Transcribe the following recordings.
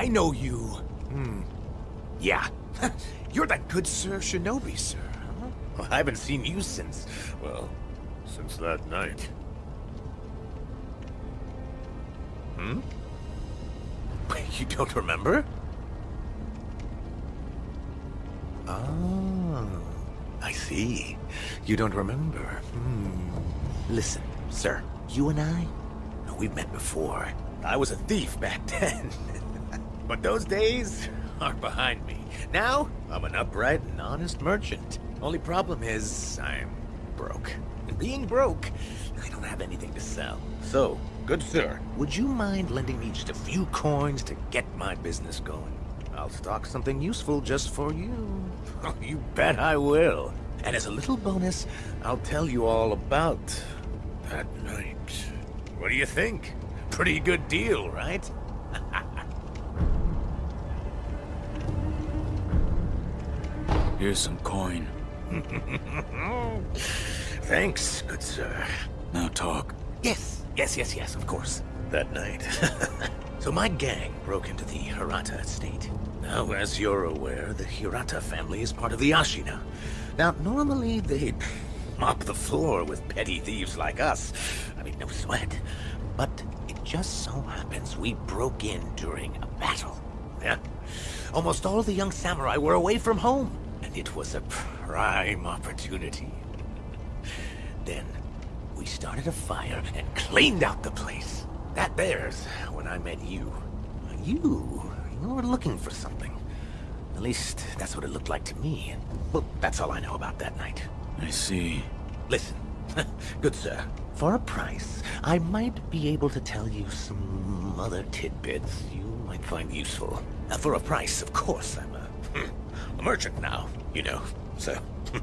I know you. Hmm. Yeah. You're that good Sir Shinobi, sir. Huh? Well, I haven't seen you since, well, since that night. Hmm? You don't remember? Oh, I see. You don't remember. Hmm. Listen, sir, you and I, we've met before. I was a thief back then. But those days are behind me. Now, I'm an upright and honest merchant. Only problem is, I'm broke. And being broke, I don't have anything to sell. So, good sir, would you mind lending me just a few coins to get my business going? I'll stock something useful just for you. Oh, you bet I will. And as a little bonus, I'll tell you all about that night. What do you think? Pretty good deal, right? Here's some coin. Thanks, good sir. Now talk. Yes, yes, yes, yes, of course. That night. so my gang broke into the Hirata estate. Now, as you're aware, the Hirata family is part of the Ashina. Now, normally they'd mop the floor with petty thieves like us. I mean, no sweat. But it just so happens we broke in during a battle. Yeah. Almost all the young samurai were away from home, and it was a prime opportunity. Then, we started a fire and cleaned out the place. That there's when I met you. You, you were looking for something. At least, that's what it looked like to me. Well, that's all I know about that night. I see. Listen, good sir, for a price, I might be able to tell you some other tidbits you might find useful. Uh, for a price, of course, I'm a, Hmm. a merchant now, you know, so... Hmm.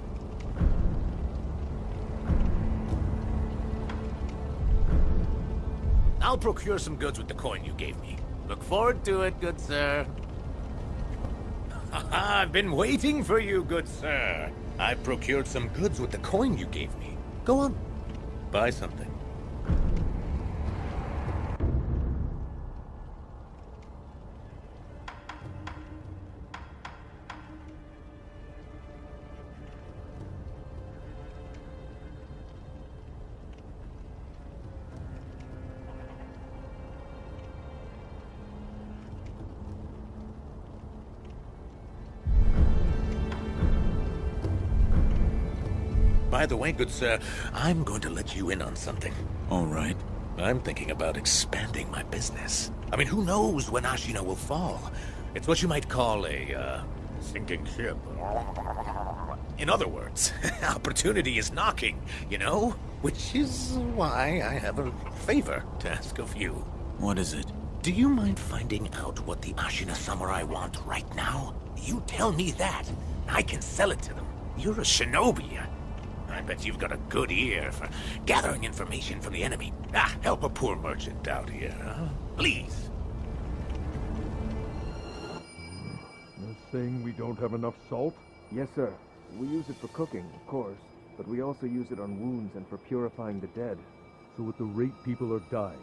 I'll procure some goods with the coin you gave me. Look forward to it, good sir. I've been waiting for you, good sir. I procured some goods with the coin you gave me. Go on, buy something. By the way, good sir, I'm going to let you in on something. All right. I'm thinking about expanding my business. I mean, who knows when Ashina will fall? It's what you might call a, uh, sinking ship. In other words, opportunity is knocking, you know? Which is why I have a favor to ask of you. What is it? Do you mind finding out what the Ashina Samurai want right now? You tell me that. I can sell it to them. You're a shinobi. I bet you've got a good ear for gathering information from the enemy. Ah, help a poor merchant out here, huh? Please. You're saying we don't have enough salt? Yes, sir. We use it for cooking, of course, but we also use it on wounds and for purifying the dead. So at the rate people are dying,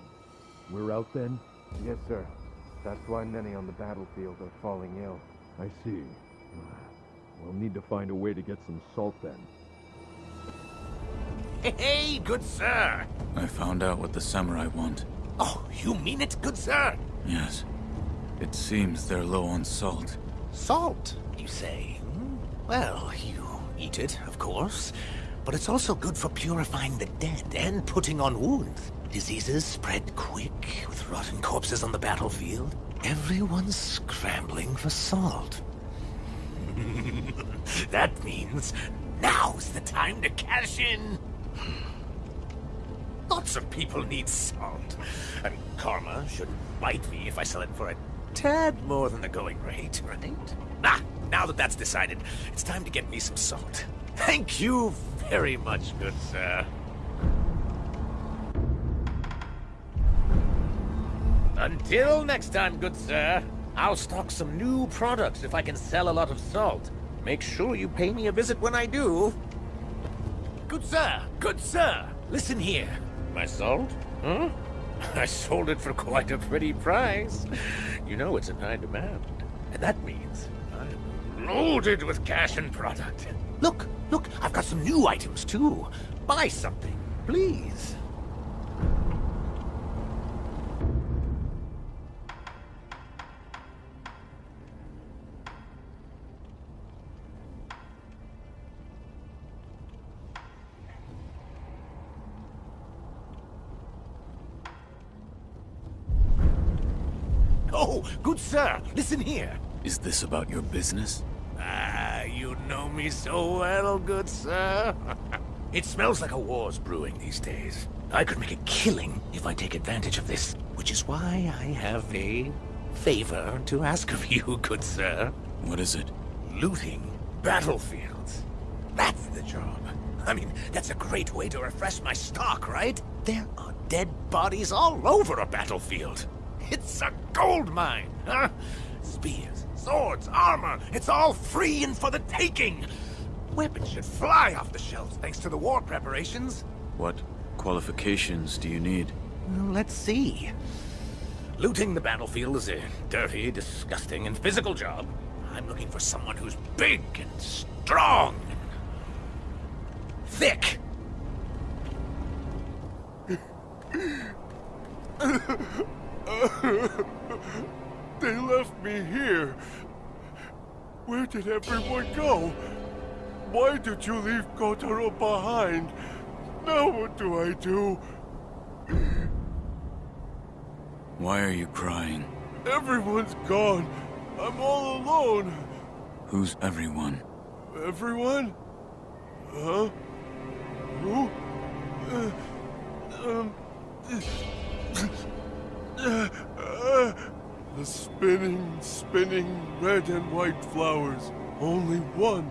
we're out then? Yes, sir. That's why many on the battlefield are falling ill. I see. We'll need to find a way to get some salt then. Hey, good sir! I found out what the samurai want. Oh, you mean it, good sir? Yes. It seems they're low on salt. Salt, you say? Hmm? Well, you eat it, of course. But it's also good for purifying the dead and putting on wounds. Diseases spread quick with rotten corpses on the battlefield. Everyone's scrambling for salt. that means now's the time to cash in. Lots of people need salt. And karma should bite me if I sell it for a tad more than the going rate, right? Ah, now that that's decided, it's time to get me some salt. Thank you very much, good sir. Until next time, good sir, I'll stock some new products if I can sell a lot of salt. Make sure you pay me a visit when I do. Good sir, good sir, listen here. My salt? Huh? I sold it for quite a pretty price. You know it's in high demand. And that means I'm loaded with cash and product. Look, look, I've got some new items too. Buy something, please. Oh, good sir, listen here. Is this about your business? Ah, you know me so well, good sir. it smells like a war's brewing these days. I could make a killing if I take advantage of this, which is why I have a favor to ask of you, good sir. What is it? Looting battlefields. That's the job. I mean, that's a great way to refresh my stock, right? There are dead bodies all over a battlefield. It's a gold mine, huh? Spears, swords, armor, it's all free and for the taking! Weapons should fly off the shelves thanks to the war preparations. What qualifications do you need? Well, let's see. Looting the battlefield is a dirty, disgusting, and physical job. I'm looking for someone who's big and strong and thick. They left me here. Where did everyone go? Why did you leave Kotaro behind? Now what do I do? Why are you crying? Everyone's gone. I'm all alone. Who's everyone? Everyone? Huh? Who? Uh, um... The spinning, spinning red and white flowers. Only one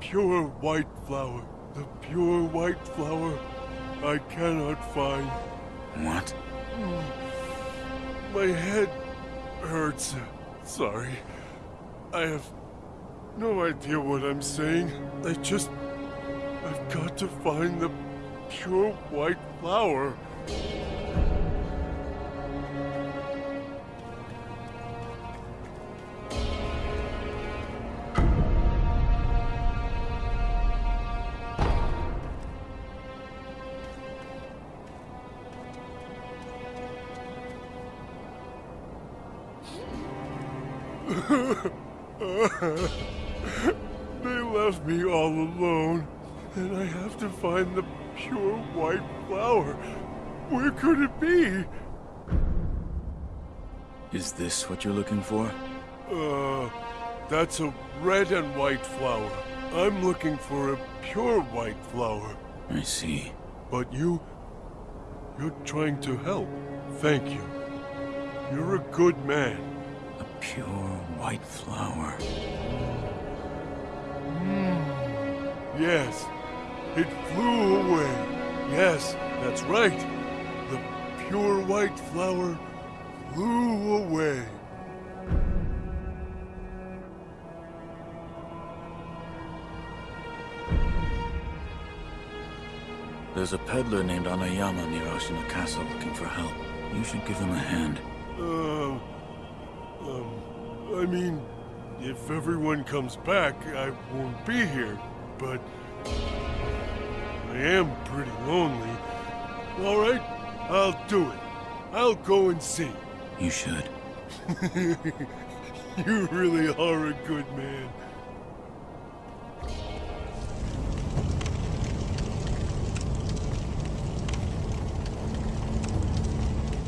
pure white flower. The pure white flower I cannot find. What? My head hurts. Sorry. I have no idea what I'm saying. I just... I've got to find the pure white flower. They left me all alone, and I have to find the pure white flower. Where could it be? Is this what you're looking for? Uh, that's a red and white flower. I'm looking for a pure white flower. I see. But you... You're trying to help. Thank you. You're a good man. Pure white flower. Yes, it flew away. Yes, that's right. The pure white flower flew away. There's a peddler named Anayama near Ashina Castle looking for help. You should give him a hand. Uh, um, I mean, if everyone comes back, I won't be here, but I am pretty lonely. All right, I'll do it. I'll go and see. You should. You really are a good man.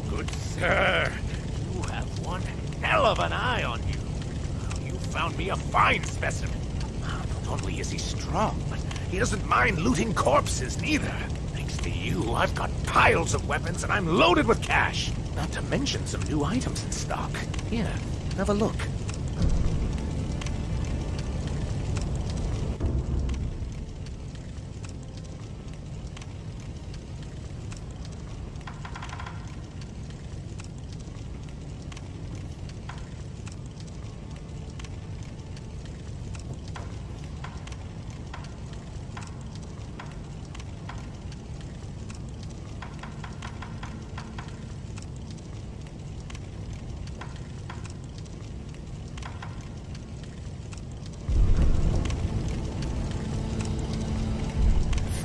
Good sir, you have one hell of an eye on you. You found me a fine specimen. Not only is he strong, but he doesn't mind looting corpses neither. Thanks to you, I've got piles of weapons and I'm loaded with cash. Not to mention some new items in stock. Here, have a look.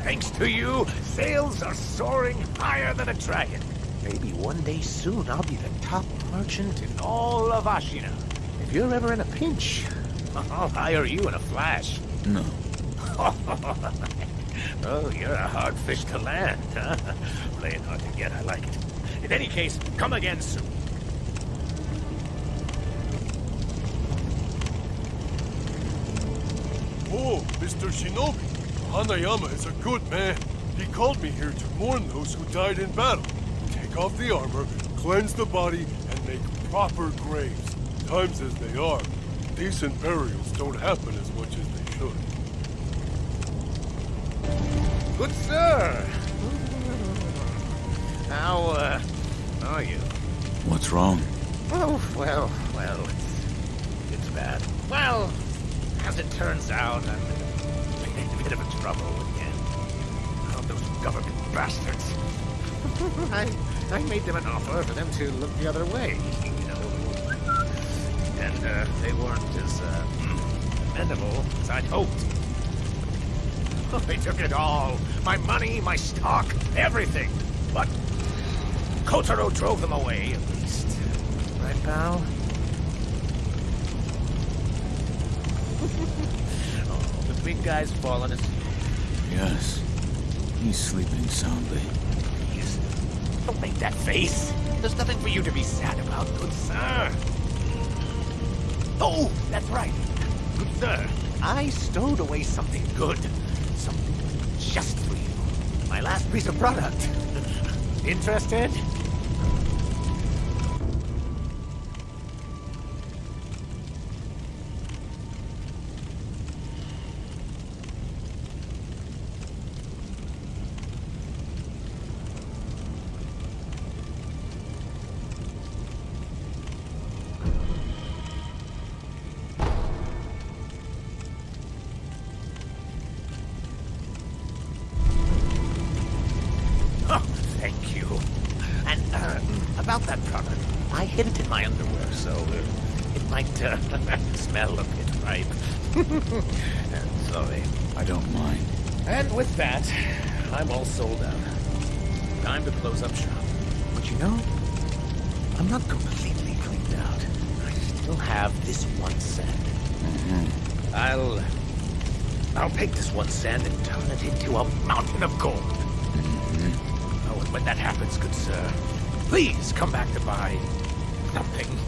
Thanks to you, sales are soaring higher than a dragon. Maybe one day soon I'll be the top merchant in all of Ashina. If you're ever in a pinch, I'll hire you in a flash. No. oh, you're a hard fish to land, huh? Playing hard to get, I like it. In any case, come again soon. Oh, Mr. Shinobi, Anayama is a good man. He called me here to mourn those who died in battle. Take off the armor, cleanse the body, and make proper graves. Times as they are, decent burials don't happen as much as they should. Good sir. How, uh, are you? What's wrong? Oh, well, well, it's, it's bad. Well, as it turns out, I'm bit of a trouble again. Oh, those government bastards. I, I made them an offer for them to look the other way, you know. And, uh, they weren't as, uh, amenable as I'd hoped. They took it all. My money, my stock, everything. But Kotaro drove them away, at least. Right, pal? big guy's fallen asleep. Yes. He's sleeping soundly. Please, don't make that face. There's nothing for you to be sad about, good sir. Oh, that's right. Good sir, I stowed away something good. Something just for you. My last piece of product. Interested? In my underwear, so uh, it might uh, smell a bit ripe. Sorry. I don't mind. And with that, I'm all sold out. Time to close up shop. But you know, I'm not completely cleaned out. I still have this one one sen. I'll... I'll take this one sen and turn it into a mountain of gold. Oh, and when that happens, good sir, please come back to buy nothing.